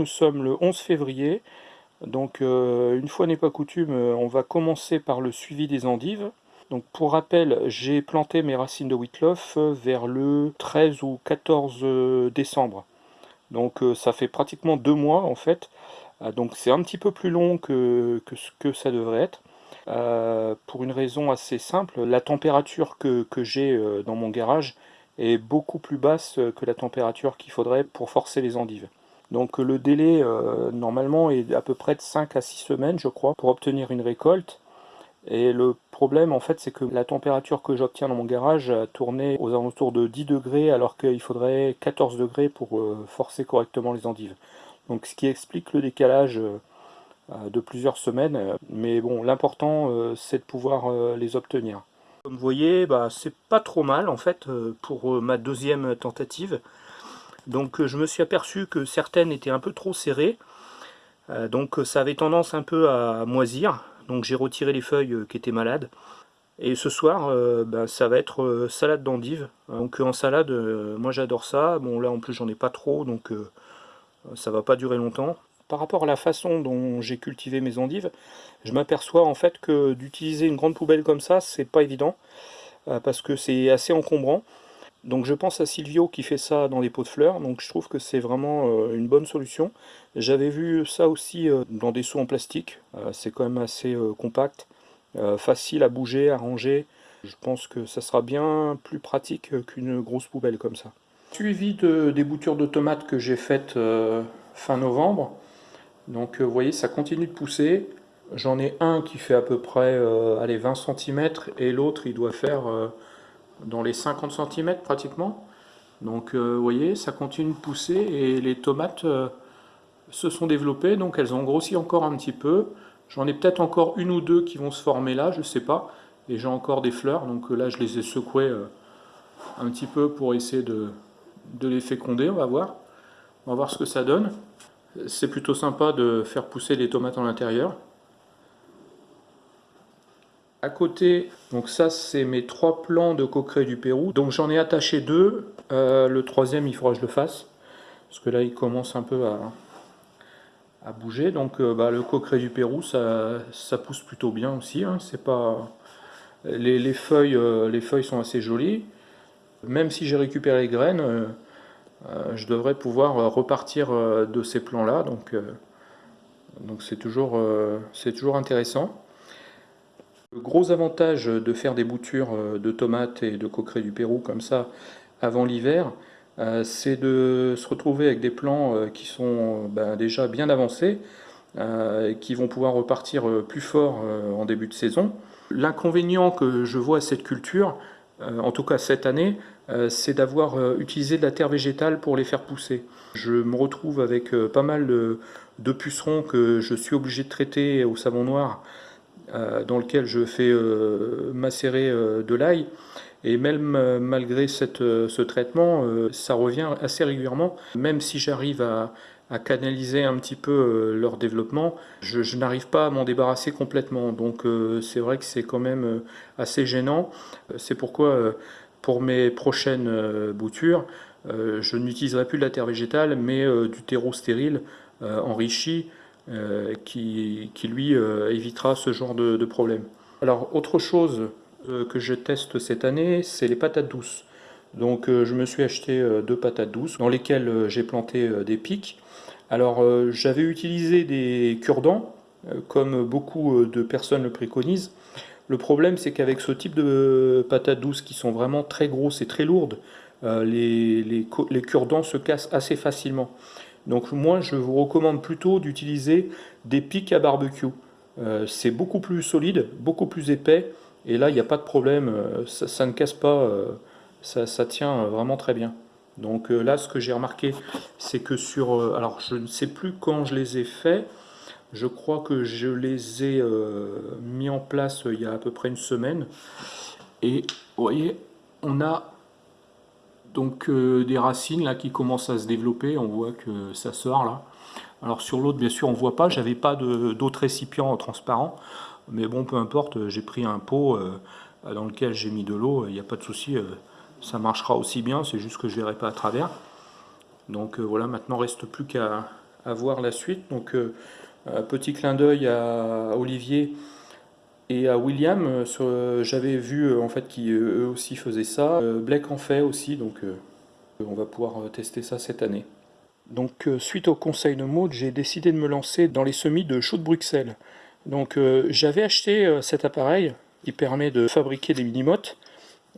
nous sommes le 11 février. Donc euh, une fois n'est pas coutume, euh, on va commencer par le suivi des endives. Donc pour rappel, j'ai planté mes racines de Whitloff vers le 13 ou 14 décembre. Donc ça fait pratiquement deux mois en fait. Donc c'est un petit peu plus long que, ce que ça devrait être. pour une raison assez simple, la température que j'ai dans mon garage est beaucoup plus basse que la température qu'il faudrait pour forcer les endives. Donc le délai euh, normalement est à peu près de 5 à 6 semaines je crois pour obtenir une récolte. Et le problème en fait c'est que la température que j'obtiens dans mon garage a tourné aux alentours de 10 degrés alors qu'il faudrait 14 degrés pour euh, forcer correctement les endives. Donc ce qui explique le décalage euh, de plusieurs semaines. Mais bon l'important c'est de pouvoir les obtenir. Comme vous voyez, bah, c'est pas trop mal en fait pour ma deuxième tentative. Donc euh, je me suis aperçu que certaines étaient un peu trop serrées. donc ça avait tendance un peu à moisir. Donc j'ai retiré les feuilles qui étaient malades. Et ce soir, bah, ça va être salade d'endive. Donc en salade, moi j'adore ça. Bon là en plus j'en ai pas trop, donc ça va pas durer longtemps par rapport à la façon dont j'ai cultivé mes endives, je m'aperçois en fait que d'utiliser une grande poubelle comme ça, c'est pas évident, euh, parce que c'est assez encombrant. Donc je pense à Silvio qui fait ça dans des pots de fleurs, donc je trouve que c'est vraiment euh, une bonne solution. J'avais vu ça aussi euh, dans des seaux en plastique, c'est quand même assez compact, facile à bouger, à ranger. Je pense que ça sera bien plus pratique qu'une grosse poubelle comme ça. Suivi de, des boutures de tomates que j'ai faites fin novembre, donc euh, vous voyez, ça continue de pousser. J'en ai un qui fait à peu près euh, allez, 20 cm et l'autre il doit faire euh, dans les 50 cm pratiquement. Donc vous voyez, ça continue de pousser et les tomates se sont développées, donc elles ont grossi encore un petit peu. J'en ai peut-être encore une ou deux qui vont se former là, je sais pas. Et j'ai encore des fleurs, donc là je les ai secouées un petit peu pour essayer de, de les féconder, on va voir. On va voir ce que ça donne. C'est plutôt sympa de faire pousser les tomates en l'intérieur. À côté, donc ça c'est mes trois plants de coqueret du Pérou. Donc j'en ai attaché deux. Euh, le troisième il faudra que je le fasse. Parce que là il commence un peu à, bouger. Donc euh, bah, le coqueret du Pérou ça, pousse plutôt bien aussi. Hein. C'est pas les, feuilles, euh, les feuilles sont assez jolies. Même si j'ai récupéré les graines, je devrais pouvoir repartir de ces plans-là. Donc donc c'est toujours intéressant. Le gros avantage de faire des boutures de tomates et de coqueret du Pérou comme ça avant l'hiver, c'est de se retrouver avec des plants qui sont ben, déjà bien avancés, qui vont pouvoir repartir plus fort en début de saison. L'inconvénient que je vois à cette culture, en tout cas cette année, euh, c'est d'avoir euh, utilisé de la terre végétale pour les faire pousser. Je me retrouve avec euh, pas mal de, pucerons que je suis obligé de traiter au savon noir, dans lequel je fais macérer de l'ail. Et même malgré ce traitement, ça revient assez régulièrement. Même si j'arrive à, canaliser un petit peu leur développement, je, n'arrive pas à m'en débarrasser complètement. Donc c'est vrai que c'est quand même assez gênant. C'est pourquoi pour mes prochaines euh, boutures, euh, je n'utiliserai plus de la terre végétale, mais euh, du terreau stérile enrichi, qui, lui évitera ce genre de, problème. Alors, autre chose que je teste cette année, c'est les patates douces. Donc je me suis acheté deux patates douces dans lesquelles j'ai planté des pics. Alors j'avais utilisé des cure-dents, comme beaucoup de personnes le préconisent, le problème, c'est qu'avec ce type de patates douces qui sont vraiment très grosses et très lourdes, euh, les, les, cure-dents se cassent assez facilement. Donc moi, je vous recommande plutôt d'utiliser des pics à barbecue. Euh, c'est beaucoup plus solide, beaucoup plus épais, et là, il n'y a pas de problème, euh, ça, ne casse pas, ça, ça, tient vraiment très bien. Donc là, ce que j'ai remarqué, c'est que sur... alors, je ne sais plus quand je les ai faits, je crois que je les ai euh, mis en place euh, il y a à peu près une semaine. Et vous voyez, on a donc euh, des racines là qui commencent à se développer. On voit que ça sort là. Alors sur l'autre, bien sûr, on ne voit pas. J'avais pas d'autres récipients transparents. Mais bon, peu importe, j'ai pris un pot dans lequel j'ai mis de l'eau. Il n'y a pas de souci, ça marchera aussi bien. C'est juste que je ne verrai pas à travers. Donc voilà, maintenant, reste plus qu'à voir la suite. Donc petit clin d'œil à Olivier et à William, j'avais vu en fait qu'eux aussi faisaient ça. Blake en fait aussi, donc on va pouvoir tester ça cette année. Donc suite au conseil de mode, j'ai décidé de me lancer dans les semis de chaux de Bruxelles. Donc j'avais acheté cet appareil qui permet de fabriquer des mini-mottes.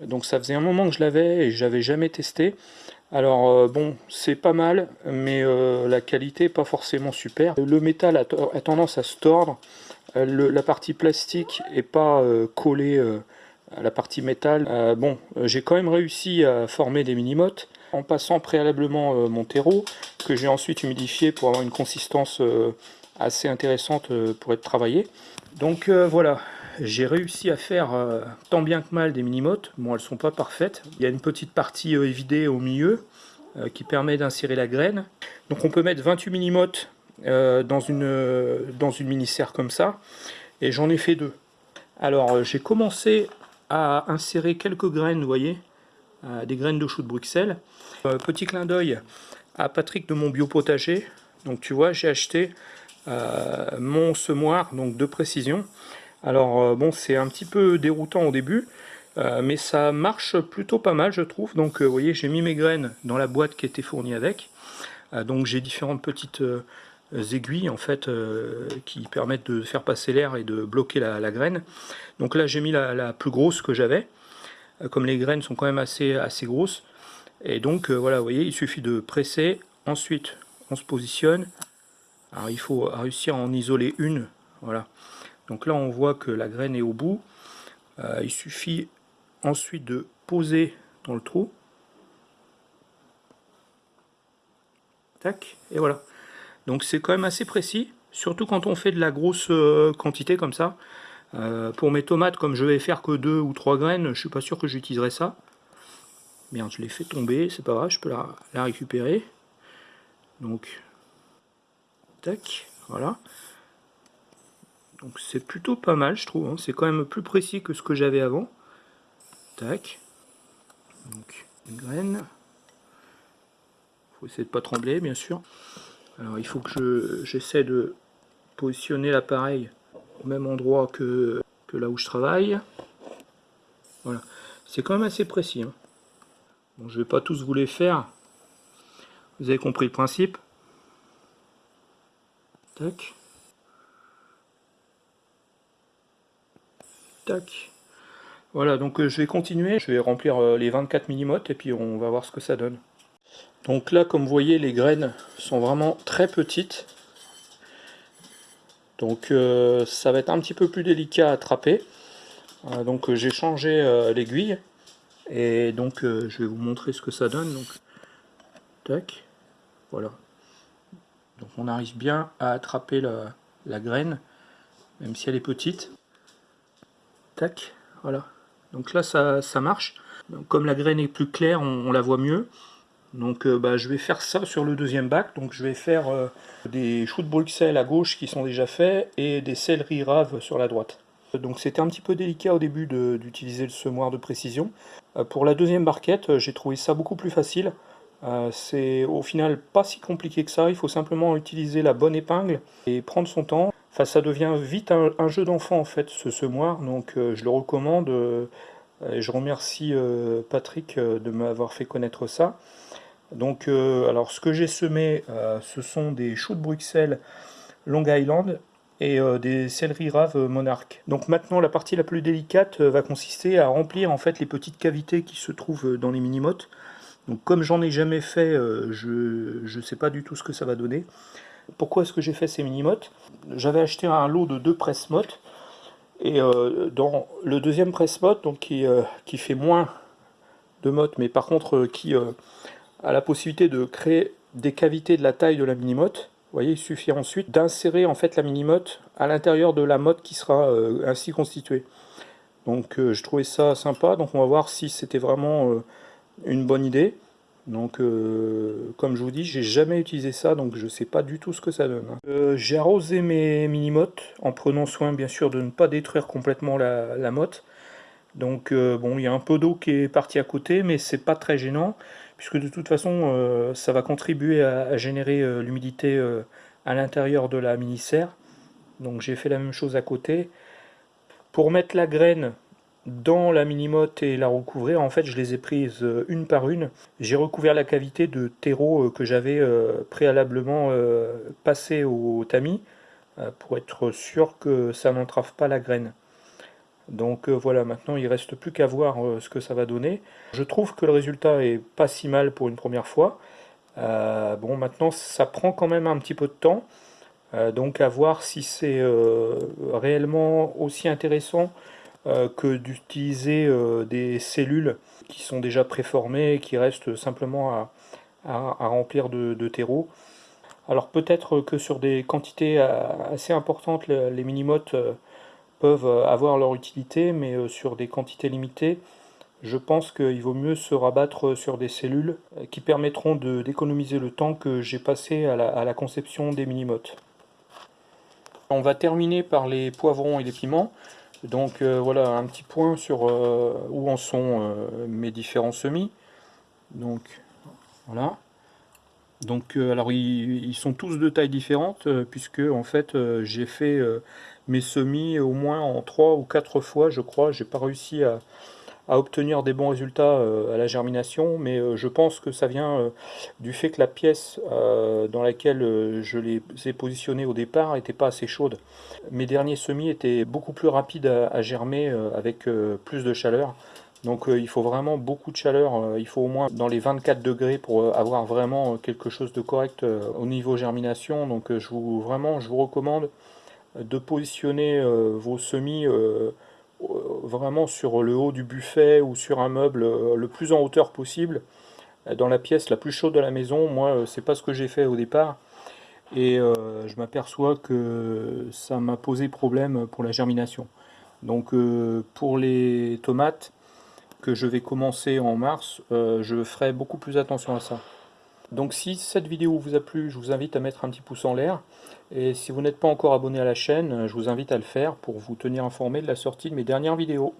Donc ça faisait un moment que je l'avais et j'avais jamais testé. Alors euh, bon, c'est pas mal, mais euh, la qualité pas forcément super. Le métal a, tendance à se tordre, euh, la partie plastique est pas collée à la partie métal. bon, j'ai quand même réussi à former des mini-mottes en passant préalablement mon terreau, que j'ai ensuite humidifié pour avoir une consistance assez intéressante pour être travaillé. Donc voilà, j'ai réussi à faire euh, tant bien que mal des mini-mottes. Bon, elles sont pas parfaites. Il y a une petite partie euh, évidée au milieu euh, qui permet d'insérer la graine. Donc on peut mettre 28 mini-mottes dans une, dans une mini-serre comme ça. Et j'en ai fait deux. Alors j'ai commencé à insérer quelques graines, vous voyez, des graines de chou de Bruxelles. petit clin d'œil à Patrick de mon biopotager. Donc tu vois, j'ai acheté mon semoir donc de précision alors euh, bon, c'est un petit peu déroutant au début, euh, mais ça marche plutôt pas mal, je trouve. Donc euh, vous voyez, j'ai mis mes graines dans la boîte qui était fournie avec. donc j'ai différentes petites aiguilles en fait qui permettent de faire passer l'air et de bloquer la, graine. Donc là j'ai mis la, plus grosse que j'avais, comme les graines sont quand même assez, assez grosses. Et donc voilà, vous voyez, il suffit de presser, ensuite on se positionne. Alors il faut réussir à en isoler une, voilà. Donc là, on voit que la graine est au bout. Euh, il suffit ensuite de poser dans le trou. Tac, et voilà. Donc c'est quand même assez précis, surtout quand on fait de la grosse euh, quantité comme ça. Euh, pour mes tomates, comme je vais faire que deux ou trois graines, je suis pas sûr que j'utiliserai ça. Merde, je l'ai fait tomber, c'est pas grave, je peux la, la récupérer. Donc, tac, voilà. Donc c'est plutôt pas mal, je trouve. Hein. C'est quand même plus précis que ce que j'avais avant. Tac. Donc, une graine. faut essayer de pas trembler, bien sûr. Alors, il faut que j'essaie de positionner l'appareil au même endroit que, là où je travaille. Voilà. C'est quand même assez précis. Hein. Bon, je vais pas tous vous les faire. Vous avez compris le principe. Tac. Tac. Voilà, donc euh, je vais continuer, je vais remplir euh, les 24 millimottes et puis on va voir ce que ça donne. Donc là, comme vous voyez, les graines sont vraiment très petites. Donc euh, ça va être un petit peu plus délicat à attraper. donc j'ai changé l'aiguille. Et donc je vais vous montrer ce que ça donne. Donc, tac, voilà. Donc on arrive bien à attraper la graine, même si elle est petite. Tac, voilà. Donc là, ça, marche. comme la graine est plus claire, on, la voit mieux. Donc euh, bah, je vais faire ça sur le deuxième bac. Donc je vais faire euh, des choux de Bruxelles à gauche qui sont déjà faits et des céleri raves sur la droite. Donc c'était un petit peu délicat au début d'utiliser le semoir de précision. Euh, pour la deuxième barquette, j'ai trouvé ça beaucoup plus facile. C'est au final pas si compliqué que ça, il faut simplement utiliser la bonne épingle et prendre son temps. Enfin, ça devient vite un, jeu d'enfant en fait, ce semoir, donc je le recommande. Et je remercie Patrick de m'avoir fait connaître ça. Donc, alors ce que j'ai semé, ce sont des choux de Bruxelles Long Island et des céleri raves Monarch. Donc maintenant, la partie la plus délicate va consister à remplir en fait les petites cavités qui se trouvent dans les mini-mottes. Donc comme j'en ai jamais fait, je ne sais pas du tout ce que ça va donner. Pourquoi est-ce que j'ai fait ces mini-mottes J'avais acheté un lot de deux presse-mottes. Et euh, dans le deuxième presse-motte, donc qui, euh, qui, fait moins de mottes, mais par contre euh, qui a la possibilité de créer des cavités de la taille de la mini-motte, vous voyez, il suffit ensuite d'insérer en fait la à l'intérieur de la motte qui sera ainsi constituée. Donc je trouvais ça sympa, donc on va voir si c'était vraiment une bonne idée. Donc, euh, comme je vous dis, j'ai jamais utilisé ça, donc je sais pas du tout ce que ça donne. Hein. Euh, j'ai arrosé mes mini-mottes, en prenant soin bien sûr de ne pas détruire complètement la, la motte. Donc, euh, bon, il y a un peu d'eau qui est partie à côté, mais c'est pas très gênant, puisque de toute façon ça va contribuer à, générer l'humidité à l'intérieur de la mini-serre. Donc j'ai fait la même chose à côté. Pour mettre la graine dans la mini-motte et la recouvrir, en fait je les ai prises une par une. J'ai recouvert la cavité de terreau que j'avais préalablement passé au tamis pour être sûr que ça n'entrave pas la graine. Donc euh, voilà, maintenant il reste plus qu'à voir euh, ce que ça va donner. Je trouve que le résultat est pas si mal pour une première fois. Euh, bon, maintenant ça prend quand même un petit peu de temps. donc à voir si c'est réellement aussi intéressant que d'utiliser des cellules qui sont déjà préformées et qui restent simplement à, remplir de, de, terreau. Alors peut-être que sur des quantités assez importantes, les minimotes peuvent euh, avoir leur utilité, mais euh, sur des quantités limitées, je pense qu'il vaut mieux se rabattre sur des cellules euh, qui permettront d'économiser le temps que j'ai passé à la, conception des mini-mottes. On va terminer par les poivrons et les piments. Donc voilà un petit point sur où en sont mes différents semis. Donc voilà. Donc alors ils, sont tous de tailles différentes puisque en fait j'ai fait mes semis au moins en 3 ou 4 fois, je crois. J'ai pas réussi à, obtenir des bons résultats euh, à la germination, mais euh, je pense que ça vient euh, du fait que la pièce dans laquelle je les ai positionnés au départ n'était pas assez chaude. Mes derniers semis étaient beaucoup plus rapides à, germer avec plus de chaleur. Donc il faut vraiment beaucoup de chaleur, il faut au moins dans les 24 degrés pour avoir vraiment quelque chose de correct au niveau germination. Donc je vous, vraiment je vous recommande de positionner euh, vos semis euh, vraiment sur le haut du buffet ou sur un meuble euh, le plus en hauteur possible dans la pièce la plus chaude de la maison. Moi, c'est pas ce que j'ai fait au départ. Et je m'aperçois que ça m'a posé problème pour la germination. Donc pour les tomates que je vais commencer en mars, je ferai beaucoup plus attention à ça. Donc si cette vidéo vous a plu, je vous invite à mettre un petit pouce en l'air. Et si vous n'êtes pas encore abonné à la chaîne, je vous invite à le faire pour vous tenir informé de la sortie de mes dernières vidéos.